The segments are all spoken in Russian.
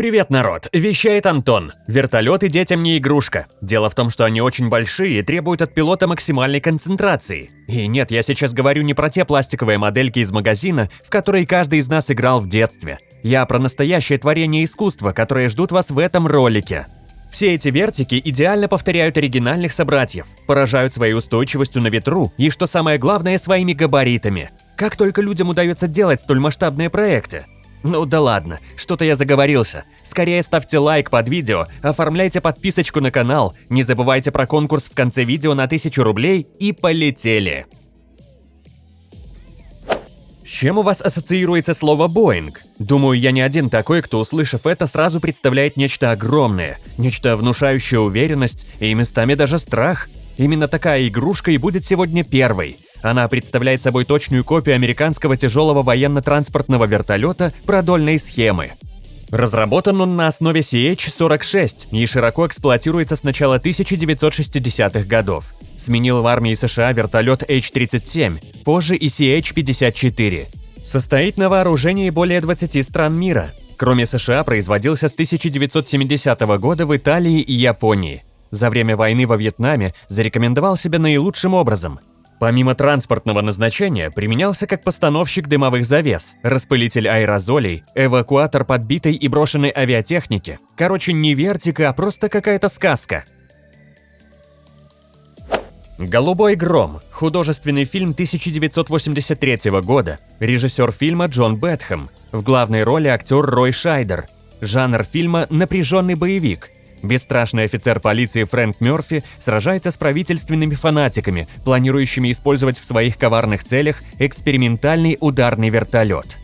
Привет, народ! Вещает Антон. Вертолеты детям не игрушка. Дело в том, что они очень большие и требуют от пилота максимальной концентрации. И нет, я сейчас говорю не про те пластиковые модельки из магазина, в которые каждый из нас играл в детстве. Я про настоящее творение искусства, которые ждут вас в этом ролике. Все эти вертики идеально повторяют оригинальных собратьев, поражают своей устойчивостью на ветру и, что самое главное, своими габаритами. Как только людям удается делать столь масштабные проекты? Ну да ладно, что-то я заговорился. Скорее ставьте лайк под видео, оформляйте подписочку на канал, не забывайте про конкурс в конце видео на 1000 рублей и полетели! С чем у вас ассоциируется слово «Боинг»? Думаю, я не один такой, кто, услышав это, сразу представляет нечто огромное, нечто внушающее уверенность и местами даже страх. Именно такая игрушка и будет сегодня первой – она представляет собой точную копию американского тяжелого военно-транспортного вертолета продольной схемы. Разработан он на основе CH-46 и широко эксплуатируется с начала 1960-х годов. Сменил в армии США вертолет H-37, позже и CH-54. Состоит на вооружении более 20 стран мира. Кроме США, производился с 1970 года в Италии и Японии. За время войны во Вьетнаме зарекомендовал себя наилучшим образом – Помимо транспортного назначения, применялся как постановщик дымовых завес, распылитель аэрозолей, эвакуатор подбитой и брошенной авиатехники. Короче, не вертика, а просто какая-то сказка. «Голубой гром» – художественный фильм 1983 года, режиссер фильма Джон Бэтхэм, в главной роли актер Рой Шайдер. Жанр фильма – напряженный боевик – Бесстрашный офицер полиции Фрэнк Мёрфи сражается с правительственными фанатиками, планирующими использовать в своих коварных целях экспериментальный ударный вертолет.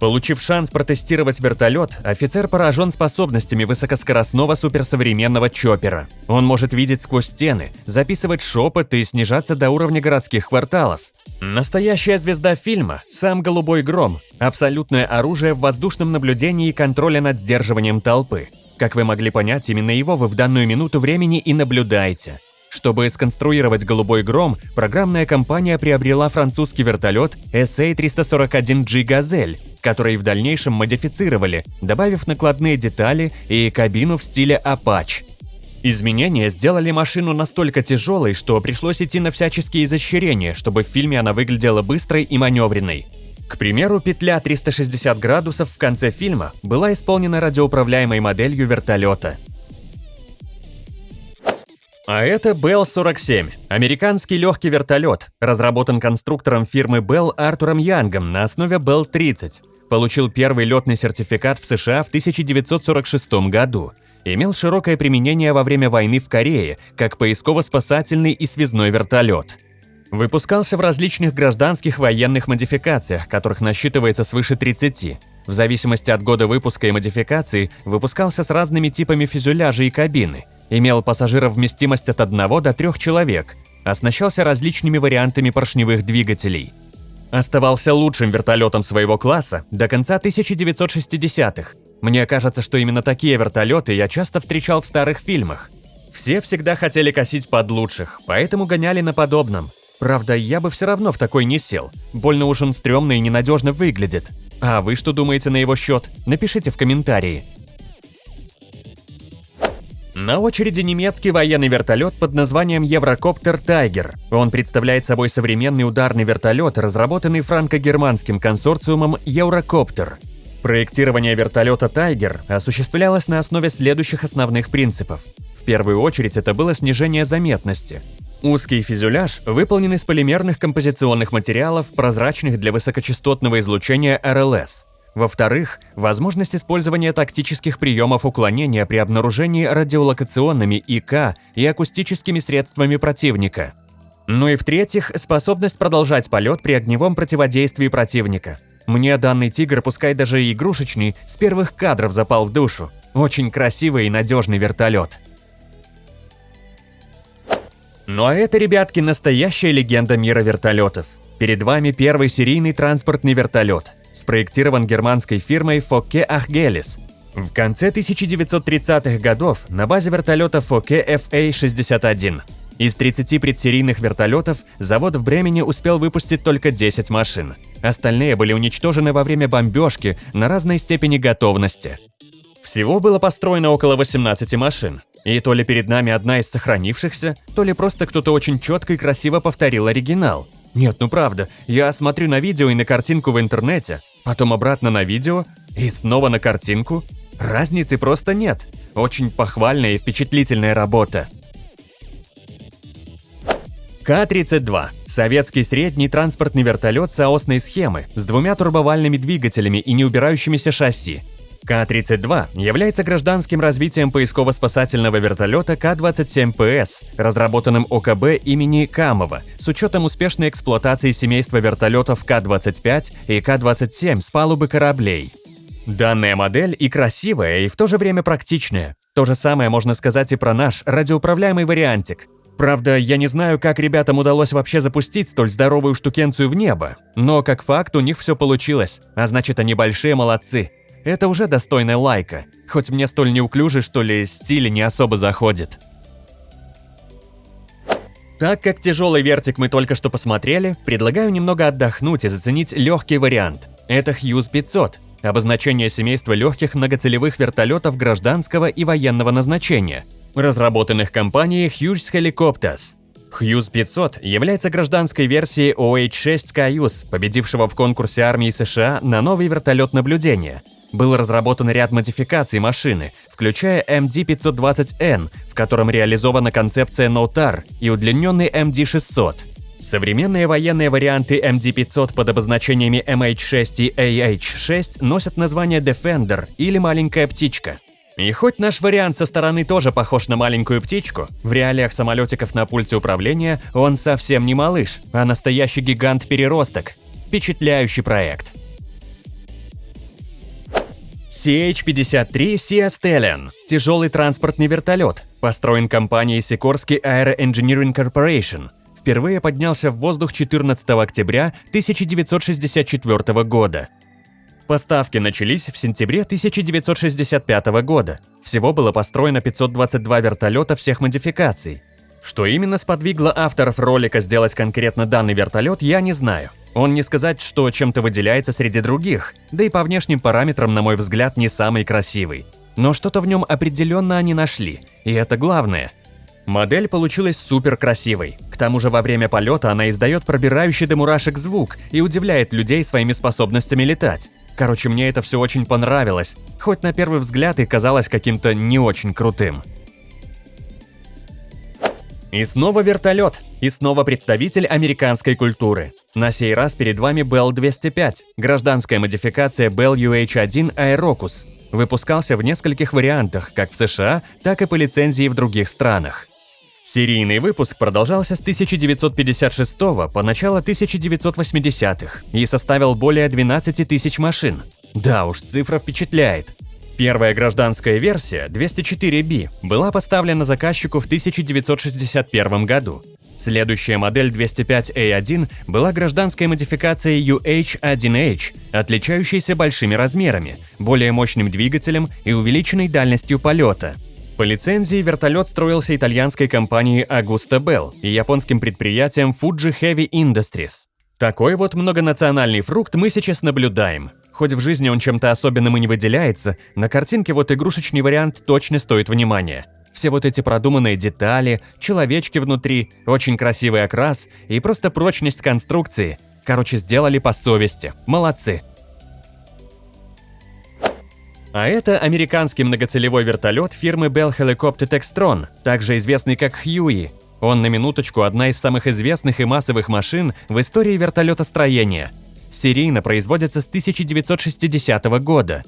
Получив шанс протестировать вертолет, офицер поражен способностями высокоскоростного суперсовременного чоппера. Он может видеть сквозь стены, записывать шепот и снижаться до уровня городских кварталов. Настоящая звезда фильма – сам «Голубой гром» – абсолютное оружие в воздушном наблюдении и контроле над сдерживанием толпы – как вы могли понять, именно его вы в данную минуту времени и наблюдаете. Чтобы сконструировать «Голубой гром», программная компания приобрела французский вертолет SA-341G «Газель», который в дальнейшем модифицировали, добавив накладные детали и кабину в стиле Apache. Изменения сделали машину настолько тяжелой, что пришлось идти на всяческие изощрения, чтобы в фильме она выглядела быстрой и маневренной. К примеру, петля 360 градусов в конце фильма была исполнена радиоуправляемой моделью вертолета. А это Bell 47 – американский легкий вертолет, разработан конструктором фирмы Bell Артуром Янгом на основе Bell 30. Получил первый летный сертификат в США в 1946 году. Имел широкое применение во время войны в Корее, как поисково-спасательный и связной вертолет. Выпускался в различных гражданских военных модификациях, которых насчитывается свыше 30. В зависимости от года выпуска и модификации, выпускался с разными типами фюзеляжа и кабины. Имел пассажиров вместимость от 1 до 3 человек. Оснащался различными вариантами поршневых двигателей. Оставался лучшим вертолетом своего класса до конца 1960-х. Мне кажется, что именно такие вертолеты я часто встречал в старых фильмах. Все всегда хотели косить под лучших, поэтому гоняли на подобном. Правда, я бы все равно в такой не сел. Больно уж он стрёмно и ненадежно выглядит. А вы что думаете на его счет? Напишите в комментарии. На очереди немецкий военный вертолет под названием Еврокоптер Тайгер. Он представляет собой современный ударный вертолет, разработанный франко-германским консорциумом Еврокоптер. Проектирование вертолета Тайгер осуществлялось на основе следующих основных принципов. В первую очередь это было снижение заметности. Узкий фюзеляж выполнен из полимерных композиционных материалов, прозрачных для высокочастотного излучения РЛС. Во-вторых, возможность использования тактических приемов уклонения при обнаружении радиолокационными ИК и акустическими средствами противника. Ну и в-третьих, способность продолжать полет при огневом противодействии противника. Мне данный тигр, пускай даже игрушечный, с первых кадров запал в душу. Очень красивый и надежный вертолет. Ну а это, ребятки, настоящая легенда мира вертолетов. Перед вами первый серийный транспортный вертолет, спроектирован германской фирмой Фокке Ахгелис. В конце 1930-х годов на базе вертолета Фокке FA-61. Из 30 предсерийных вертолетов завод в Бремени успел выпустить только 10 машин. Остальные были уничтожены во время бомбежки на разной степени готовности. Всего было построено около 18 машин. И то ли перед нами одна из сохранившихся, то ли просто кто-то очень четко и красиво повторил оригинал. Нет, ну правда, я смотрю на видео и на картинку в интернете, потом обратно на видео и снова на картинку. Разницы просто нет. Очень похвальная и впечатлительная работа. Ка-32 – советский средний транспортный вертолет соосной схемы с двумя турбовальными двигателями и неубирающимися шасси. Ка-32 является гражданским развитием поисково-спасательного вертолета Ка-27ПС, разработанным ОКБ имени Камова, с учетом успешной эксплуатации семейства вертолетов Ка-25 и Ка-27 с палубы кораблей. Данная модель и красивая, и в то же время практичная. То же самое можно сказать и про наш радиоуправляемый вариантик. Правда, я не знаю, как ребятам удалось вообще запустить столь здоровую штукенцию в небо, но как факт у них все получилось, а значит они большие молодцы. Это уже достойная лайка, хоть мне столь неуклюжий, что ли, стиль не особо заходит. Так как тяжелый вертик мы только что посмотрели, предлагаю немного отдохнуть и заценить легкий вариант. Это Hughes 500, обозначение семейства легких многоцелевых вертолетов гражданского и военного назначения, разработанных компанией Hughes Helicopters. Hughes 500 является гражданской версией OH-6 Skyus, победившего в конкурсе армии США на новый вертолет наблюдения – был разработан ряд модификаций машины, включая MD-520N, в котором реализована концепция NOTAR и удлиненный MD-600. Современные военные варианты MD-500 под обозначениями MH6 и AH6 носят название Defender или «маленькая птичка». И хоть наш вариант со стороны тоже похож на маленькую птичку, в реалиях самолетиков на пульте управления он совсем не малыш, а настоящий гигант-переросток. Впечатляющий проект. CH-53 Sea Stallion – тяжелый транспортный вертолет, построен компанией Sikorsky Aero Engineering Corporation. Впервые поднялся в воздух 14 октября 1964 года. Поставки начались в сентябре 1965 года. Всего было построено 522 вертолета всех модификаций. Что именно сподвигло авторов ролика сделать конкретно данный вертолет, я не знаю. Он не сказать, что чем-то выделяется среди других, да и по внешним параметрам, на мой взгляд, не самый красивый. Но что-то в нем определенно они нашли, и это главное. Модель получилась супер красивой. К тому же во время полета она издает пробирающий до мурашек звук и удивляет людей своими способностями летать. Короче, мне это все очень понравилось, хоть на первый взгляд и казалось каким-то не очень крутым. И снова вертолет, и снова представитель американской культуры. На сей раз перед вами Bell 205, гражданская модификация Bell UH-1 Aerocus. Выпускался в нескольких вариантах, как в США, так и по лицензии в других странах. Серийный выпуск продолжался с 1956 по начало 1980-х и составил более 12 тысяч машин. Да уж, цифра впечатляет. Первая гражданская версия, 204B, была поставлена заказчику в 1961 году. Следующая модель 205A1 была гражданской модификацией UH-1H, отличающейся большими размерами, более мощным двигателем и увеличенной дальностью полета. По лицензии вертолет строился итальянской компанией Augusta Bell и японским предприятием Fuji Heavy Industries. Такой вот многонациональный фрукт мы сейчас наблюдаем. Хоть в жизни он чем-то особенным и не выделяется, на картинке вот игрушечный вариант точно стоит внимания. Все вот эти продуманные детали, человечки внутри, очень красивый окрас и просто прочность конструкции. Короче, сделали по совести. Молодцы. А это американский многоцелевой вертолет фирмы Bell Helicopter Textron, также известный как Хьюи. Он на минуточку одна из самых известных и массовых машин в истории вертолетостроения – серийно производятся с 1960 года.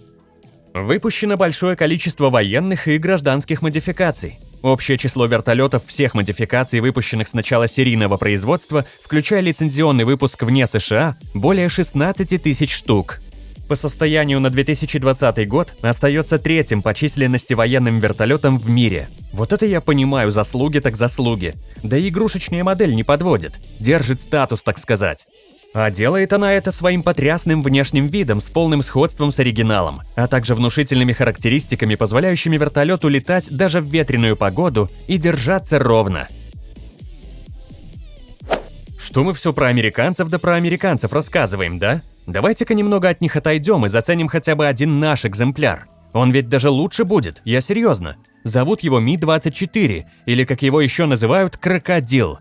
Выпущено большое количество военных и гражданских модификаций. Общее число вертолетов всех модификаций, выпущенных с начала серийного производства, включая лицензионный выпуск вне США, более 16 тысяч штук. По состоянию на 2020 год остается третьим по численности военным вертолетом в мире. Вот это я понимаю, заслуги так заслуги. Да и игрушечная модель не подводит, держит статус, так сказать. А делает она это своим потрясным внешним видом с полным сходством с оригиналом, а также внушительными характеристиками, позволяющими вертолету летать даже в ветреную погоду и держаться ровно. Что мы все про американцев да про американцев рассказываем, да? Давайте-ка немного от них отойдем и заценим хотя бы один наш экземпляр. Он ведь даже лучше будет, я серьезно. Зовут его Ми-24, или как его еще называют, Крокодил.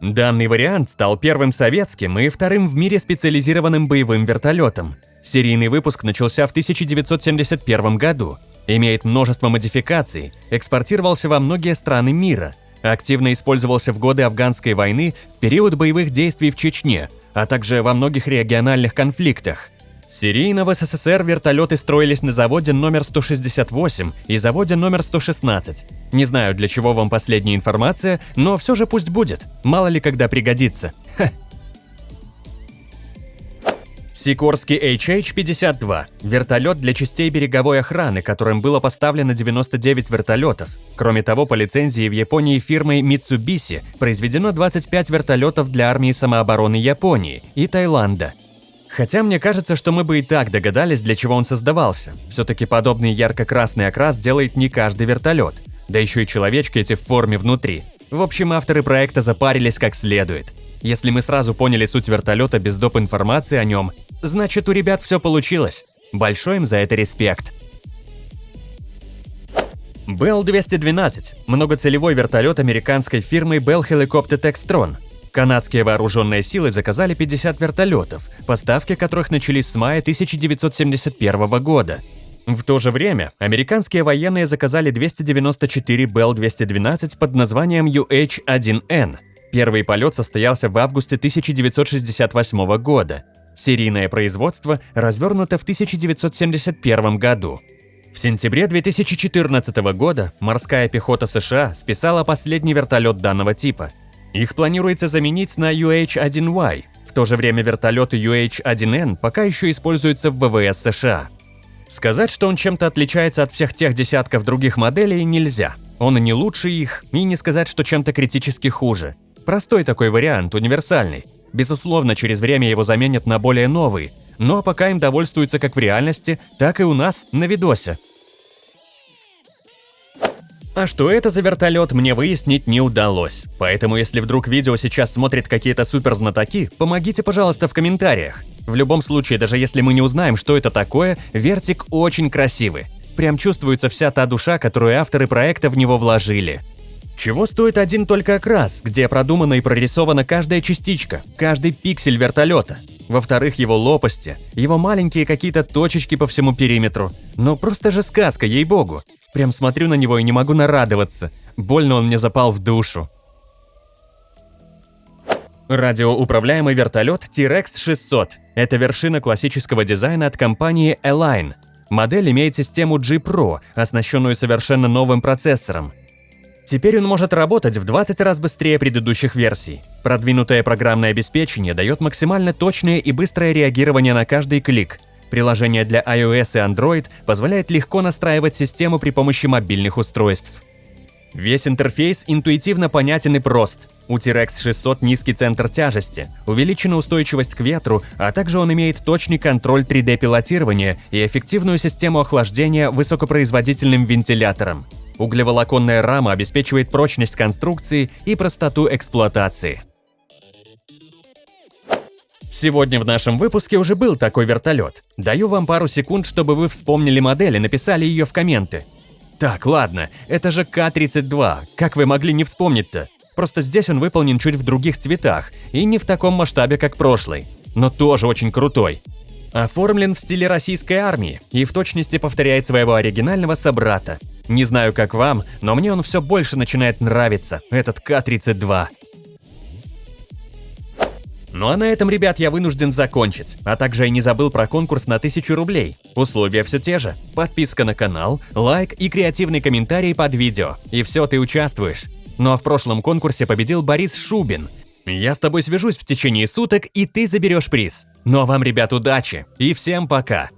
Данный вариант стал первым советским и вторым в мире специализированным боевым вертолетом. Серийный выпуск начался в 1971 году, имеет множество модификаций, экспортировался во многие страны мира, активно использовался в годы афганской войны, в период боевых действий в Чечне, а также во многих региональных конфликтах. Серийно в СССР вертолеты строились на заводе номер 168 и заводе номер 116. Не знаю, для чего вам последняя информация, но все же пусть будет, мало ли когда пригодится. Ха. Сикорский HH-52 – вертолет для частей береговой охраны, которым было поставлено 99 вертолетов. Кроме того, по лицензии в Японии фирмой Mitsubishi произведено 25 вертолетов для армии самообороны Японии и Таиланда. Хотя мне кажется, что мы бы и так догадались, для чего он создавался. Все-таки подобный ярко-красный окрас делает не каждый вертолет. Да еще и человечки эти в форме внутри. В общем, авторы проекта запарились как следует. Если мы сразу поняли суть вертолета без доп. информации о нем, значит у ребят все получилось. Большой им за это респект. Bell-212 – многоцелевой вертолет американской фирмы Bell Helicopter Textron. Канадские вооруженные силы заказали 50 вертолетов, поставки которых начались с мая 1971 года. В то же время американские военные заказали 294 Bell-212 под названием UH-1N – Первый полет состоялся в августе 1968 года. Серийное производство развернуто в 1971 году. В сентябре 2014 года морская пехота США списала последний вертолет данного типа. Их планируется заменить на UH-1Y. В то же время вертолеты UH-1N пока еще используются в ВВС США. Сказать, что он чем-то отличается от всех тех десятков других моделей, нельзя. Он не лучше их, и не сказать, что чем-то критически хуже. Простой такой вариант, универсальный. Безусловно, через время его заменят на более новый, но пока им довольствуются как в реальности, так и у нас на видосе. А что это за вертолет, мне выяснить не удалось. Поэтому, если вдруг видео сейчас смотрят какие-то суперзнатоки, помогите, пожалуйста, в комментариях. В любом случае, даже если мы не узнаем, что это такое, вертик очень красивый. Прям чувствуется вся та душа, которую авторы проекта в него вложили. Чего стоит один только окрас, где продумана и прорисована каждая частичка, каждый пиксель вертолета. Во-вторых, его лопасти, его маленькие какие-то точечки по всему периметру. Но просто же сказка, ей-богу. Прям смотрю на него и не могу нарадоваться. Больно он мне запал в душу. Радиоуправляемый вертолет T-Rex 600 – это вершина классического дизайна от компании Align. Модель имеет систему G-Pro, оснащенную совершенно новым процессором. Теперь он может работать в 20 раз быстрее предыдущих версий. Продвинутое программное обеспечение дает максимально точное и быстрое реагирование на каждый клик. Приложение для iOS и Android позволяет легко настраивать систему при помощи мобильных устройств. Весь интерфейс интуитивно понятен и прост. У T-Rex 600 низкий центр тяжести, увеличена устойчивость к ветру, а также он имеет точный контроль 3D-пилотирования и эффективную систему охлаждения высокопроизводительным вентилятором. Углеволоконная рама обеспечивает прочность конструкции и простоту эксплуатации. Сегодня в нашем выпуске уже был такой вертолет. Даю вам пару секунд, чтобы вы вспомнили модель и написали ее в комменты. Так, ладно, это же К-32, как вы могли не вспомнить-то? Просто здесь он выполнен чуть в других цветах и не в таком масштабе, как прошлый. Но тоже очень крутой. Оформлен в стиле российской армии и в точности повторяет своего оригинального собрата. Не знаю, как вам, но мне он все больше начинает нравиться, этот К-32. Ну а на этом, ребят, я вынужден закончить. А также я не забыл про конкурс на 1000 рублей. Условия все те же. Подписка на канал, лайк и креативный комментарий под видео. И все, ты участвуешь. Ну а в прошлом конкурсе победил Борис Шубин. Я с тобой свяжусь в течение суток, и ты заберешь приз. Ну а вам, ребят, удачи и всем пока!